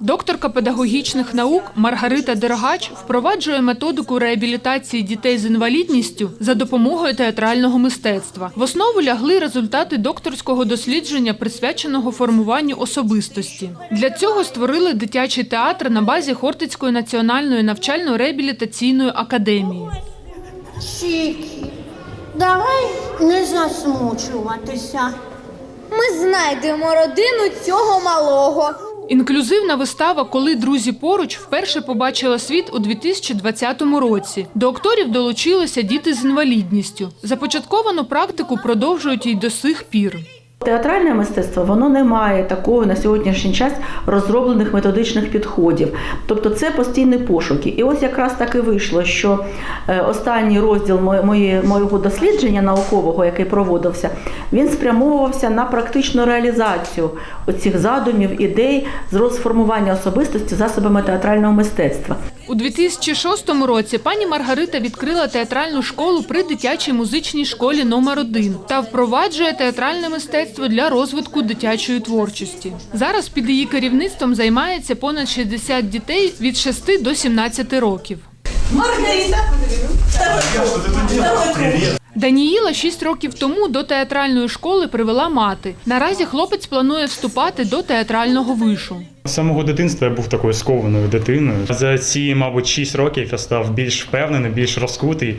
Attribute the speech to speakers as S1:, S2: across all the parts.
S1: Докторка педагогічних наук Маргарита Дергач впроваджує методику реабілітації дітей з інвалідністю за допомогою театрального мистецтва. В основу лягли результати докторського дослідження, присвяченого формуванню особистості. Для цього створили дитячий театр на базі Хортицької національної навчально-реабілітаційної академії.
S2: Чікі, давай не засмучуватися.
S3: Ми знайдемо родину цього малого.
S1: Інклюзивна вистава Коли друзі поруч вперше побачила світ у 2020 році. До акторів долучилися діти з інвалідністю. Започатковану практику продовжують і до сих пір.
S4: Театральне мистецтво воно не має такого на сьогоднішній час розроблених методичних підходів. Тобто це постійні пошуки. І ось якраз так і вийшло, що е, останній розділ моє- моє- моєго дослідження наукового, який проводився, він спрямовувався на практичну реалізацію оцих задумів, ідей з розформування особистості засобами театрального мистецтва.
S1: У 2006 році пані Маргарита відкрила театральну школу при дитячій музичній школі номер 1 та впроваджує театральне мистецтво для розвитку дитячої творчості. Зараз під її керівництвом займається понад 60 дітей від 6 до 17 років. Даніїла 6 років тому до театральної школи привела мати. Наразі хлопець планує вступати до театрального вишу.
S5: З самого дитинства я був такою скованою дитиною. За ці, мабуть, 6 років я став більш впевнений, більш розкутий.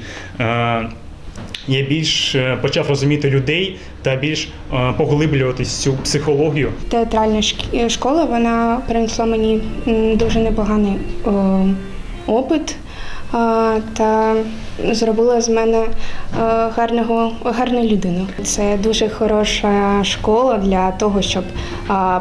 S5: Е, Я більш е, почав розуміти людей та більш е, поглиблюватись цю психологію.
S6: Театральна шк- школа вона принесла мені дуже непоганий опит та зробила з мене е, гарного, гарну людину. Це дуже хороша школа для того, щоб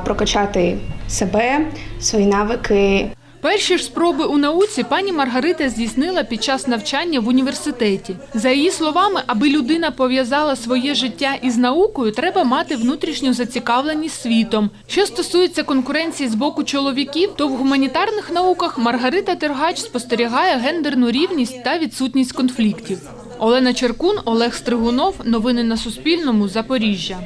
S6: прокачати себе, свої навики,
S1: Перші ж спроби у науці пані Маргарита здійснила під час навчання в університеті. За її словами, аби людина пов'язала своє життя із наукою, треба мати внутрішню зацікавленість світом. Що стосується конкуренції з боку чоловіків, то в гуманітарних науках Маргарита Тергач спостерігає гендерну рівність та відсутність конфліктів. Олена Черкун, Олег Стригунов. Новини на Суспільному. Запоріжжя.